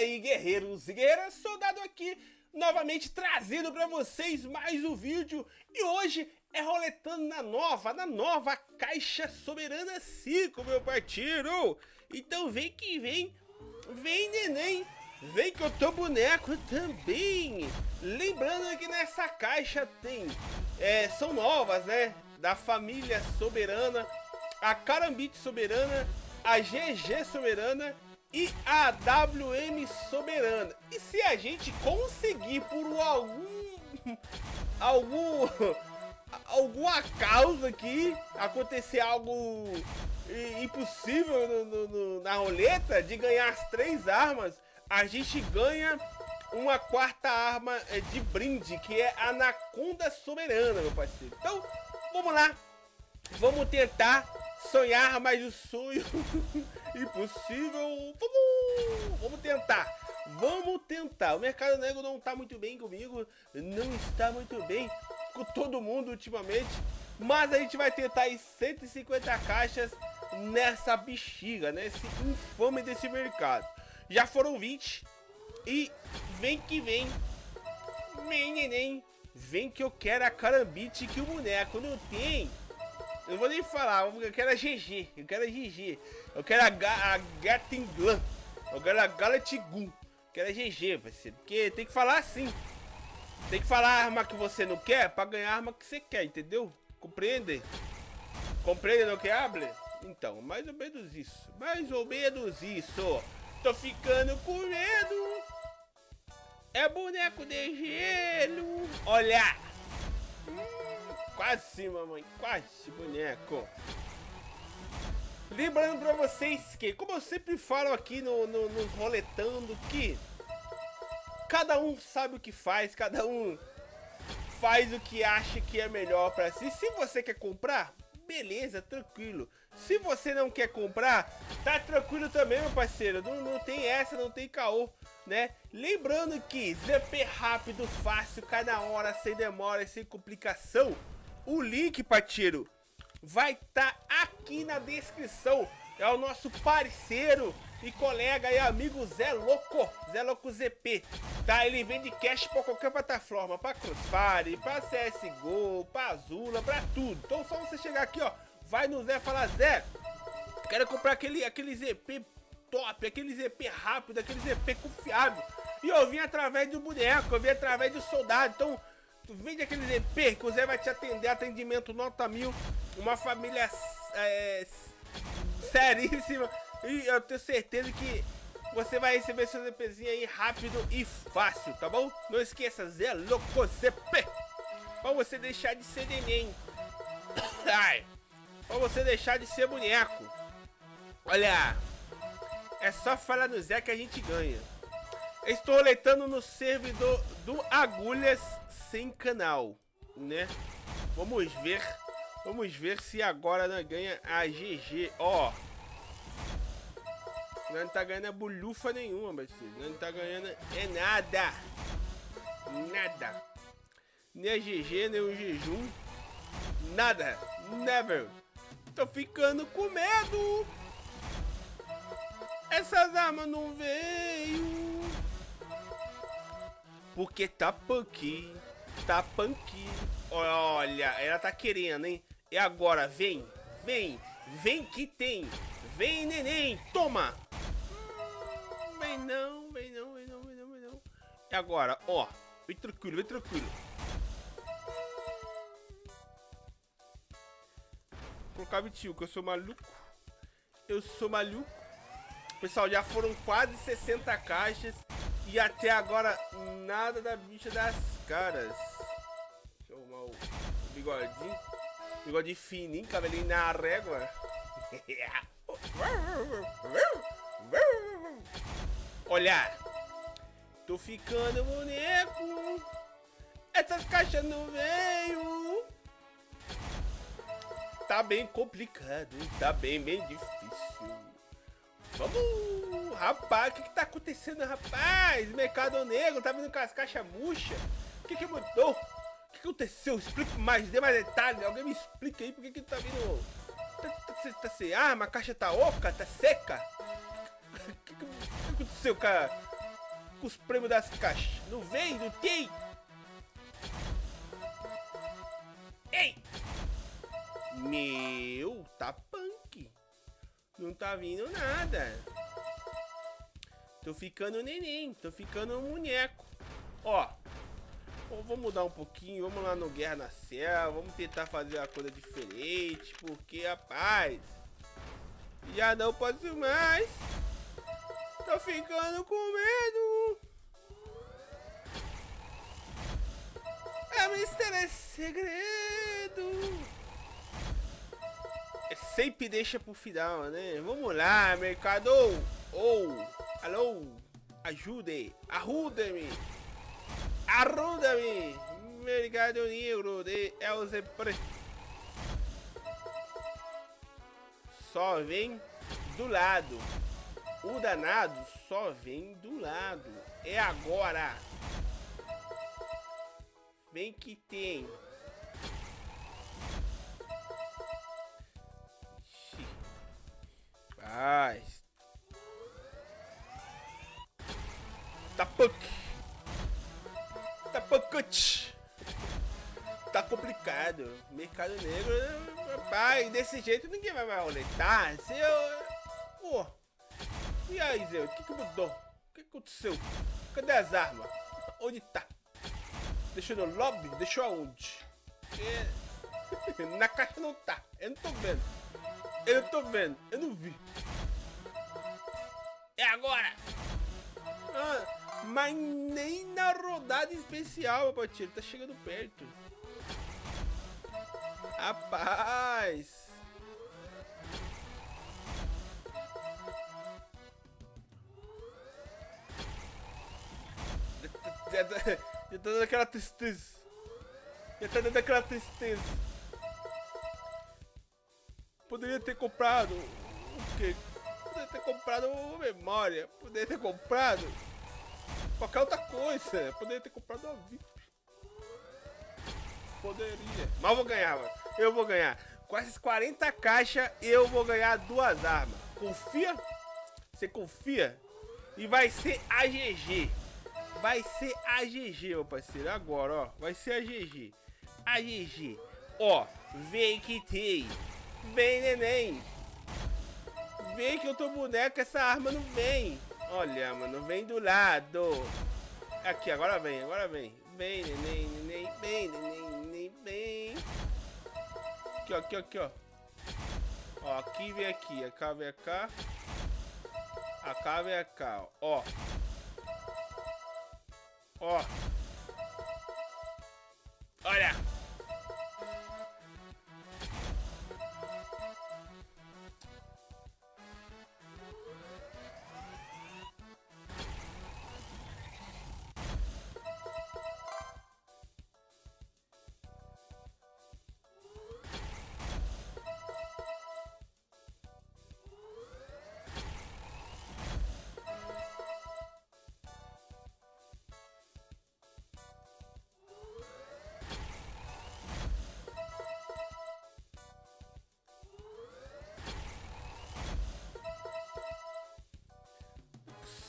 aí, guerreiros e guerreiras, soldado aqui, novamente trazendo para vocês mais um vídeo. E hoje é roletando na nova, na nova Caixa Soberana 5, meu parceiro. Então vem que vem, vem neném, vem que eu tô boneco também. Lembrando que nessa caixa tem, é, são novas, né, da família Soberana, a Carambite Soberana, a GG Soberana e a WM Soberana. E se a gente conseguir por algum algum alguma causa aqui acontecer algo impossível no, no, no, na roleta de ganhar as três armas, a gente ganha uma quarta arma é, de brinde, que é a Anaconda Soberana, meu parceiro. Então, vamos lá. Vamos tentar sonhar, mas o sonho impossível. Vamos, vamos tentar. Vamos tentar. O mercado negro não está muito bem comigo. Não está muito bem com todo mundo ultimamente. Mas a gente vai tentar aí 150 caixas nessa bexiga, nesse infame desse mercado. Já foram 20. E vem que vem. Vem, neném. Vem que eu quero a carambite que o boneco não tem. Eu não vou nem falar, eu quero a GG, eu quero a GG, eu quero a, a Gatinglan, eu quero a Galatigun, eu quero a GG, parceiro, porque tem que falar assim. Tem que falar a arma que você não quer pra ganhar a arma que você quer, entendeu? Compreende? Compreende no que hable? Então, mais ou menos isso, mais ou menos isso. Tô ficando com medo. É boneco de gelo. Olha! Quase, mamãe, quase, boneco. Lembrando pra vocês que, como eu sempre falo aqui no, no, no roletando, que cada um sabe o que faz, cada um faz o que acha que é melhor pra si. Se você quer comprar, beleza, tranquilo. Se você não quer comprar, tá tranquilo também, meu parceiro. Não, não tem essa, não tem caô, né? Lembrando que ZP rápido, fácil, cada hora, sem demora, sem complicação. O link, parceiro, vai estar tá aqui na descrição. É o nosso parceiro e colega e amigo Zé Louco, Zé Louco ZP. Tá? Ele vende cash para qualquer plataforma, para Crossfire, para CSGO, para Azula, para tudo. Então só você chegar aqui, ó, vai no Zé e falar, Zé, quero comprar aquele, aquele ZP top, aquele ZP rápido, aquele ZP confiável. E eu vim através do boneco, eu vim através do soldado. Então Tu vende aquele EP que o Zé vai te atender, atendimento nota mil, uma família é, seríssima. E eu tenho certeza que você vai receber seu ZPzinho aí rápido e fácil, tá bom? Não esqueça, Zé Louco ZP. Pra você deixar de ser neném. Ai. Pra você deixar de ser boneco. Olha. É só falar no Zé que a gente ganha. Estou letando no servidor do Agulhas sem canal, né? Vamos ver. Vamos ver se agora nós ganha a GG. Ó. Nós não tá ganhando a bolhufa nenhuma, parceiro. Nós não tá ganhando é nada. Nada. Nem a GG, nem o jejum. Nada. Never. Tô ficando com medo. Essas armas não veio. Porque tá punk tá punk. Olha, ela tá querendo, hein? E agora, vem, vem, vem que tem. Vem, neném, toma. vem não, vem não, vem não, vem não, vem não. E agora, ó, vem tranquilo, vem tranquilo. Colocar 21, que eu sou maluco. Eu sou maluco. Pessoal, já foram quase 60 caixas. E até agora, nada da bicha das caras. Deixa eu arrumar o bigodinho. Bigodinho fininho, cabelinho na régua. Olha, tô ficando boneco. Essas caixas não veio. Tá bem complicado, tá bem, bem difícil. Vamos, rapaz, o que, que tá acontecendo, rapaz? Mercado Negro tá vindo com as caixas murchas. O que, que mudou? O que aconteceu? Explique mais, dê mais detalhes. Alguém me explica aí por que, que tá vindo. Tá, tá, tá, sem arma, a caixa tá oca, tá seca. O que, que, que aconteceu com a, com os prêmios das caixas. Não vem, não tem. Ei! Meu, tá punk. Não tá vindo nada. Tô ficando neném, tô ficando um boneco. Ó, vamos mudar um pouquinho, vamos lá no Guerra na Selva, vamos tentar fazer uma coisa diferente, porque, rapaz, já não posso mais. Tô ficando com medo. É mistério é segredo. É sempre deixa pro final, né? Vamos lá, mercado. Ou, oh, alô, ajude, ajude-me. Ajuda-me, mercado negro de Elzepre. Só vem do lado. O danado só vem do lado. É agora. Vem que tem. Punkut. Tá complicado. Mercado negro, pai, desse jeito ninguém vai mais roletar. Se eu... Pô. E aí, Zé, o que, que mudou? O que aconteceu? Cadê as armas? Onde tá? Deixou no lobby? Deixou aonde? É... Na caixa não tá. Eu não tô vendo. Eu não tô vendo. Eu não vi. É agora! Ah, mas nem na rodada especial, meu. Tá chegando perto. Rapaz! Já tá, já tá dando aquela tristeza. Já tá dando aquela tristeza. Poderia ter comprado o quê? Poderia ter comprado memória. Poderia ter comprado qualquer outra coisa. Poderia ter comprado uma VIP. Poderia. Mas eu vou ganhar, mano. Eu vou ganhar. Com essas 40 caixas, eu vou ganhar duas armas. Confia? Você confia? E vai ser AGG. Vai ser a GG, meu parceiro. Agora, ó. Vai ser a GG. A GG. Ó. Vem que tem. Vem, neném. Vem que eu tô boneco. Essa arma não vem. Olha, mano. Vem do lado. Aqui, agora vem. Agora vem. Vem, neném, neném. Vem, neném, neném. Vem. Aqui, ó. Aqui, ó. Aqui, ó. Ó, aqui vem aqui. A cá vem cá. A cá vem cá, ó. Ó. Olha.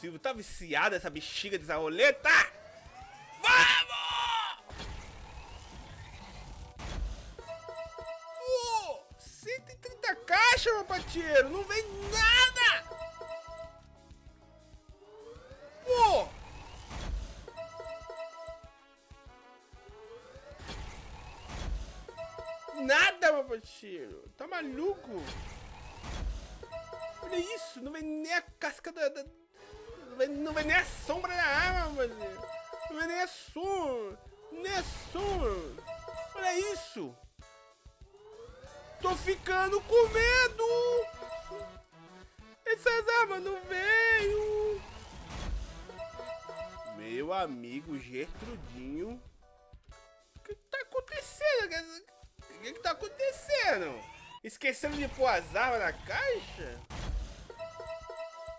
Silvio tá viciado essa bexiga dessa roleta! Vamos! Oh, 130 caixas, meu pateiro! Não vem nada! Pô! Nada, meu pateiro! Tá maluco? Olha isso, não vem nem a casca da, da não vem nem a sombra da arma, mano. Não vem nem a som. Nem a som. Olha isso. Tô ficando com medo. Essas armas não veio. Meu amigo Gertrudinho. O que tá acontecendo? O que, que tá acontecendo? Esquecendo de pôr as armas na caixa?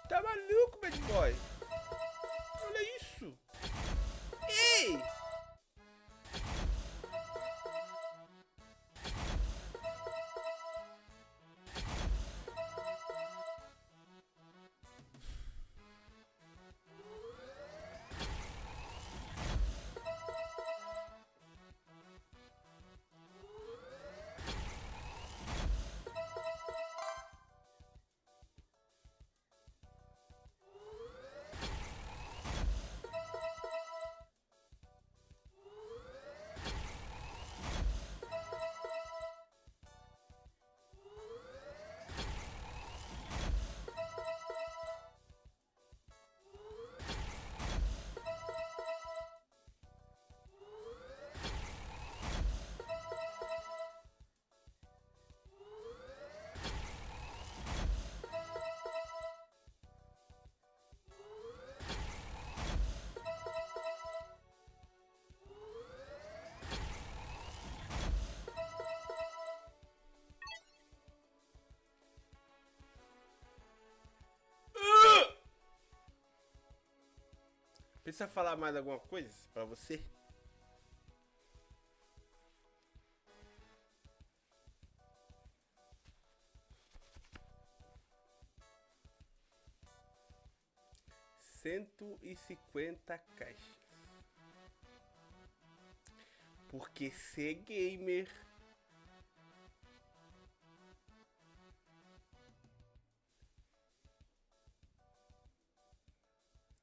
Tá maluco, bad boy? Precisa falar mais alguma coisa pra você? Cento e cinquenta caixas. Porque ser gamer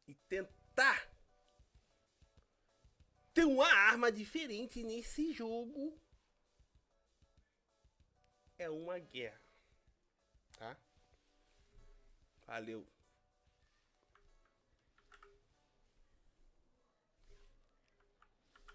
e tentar uma arma diferente nesse jogo é uma guerra, tá? Valeu.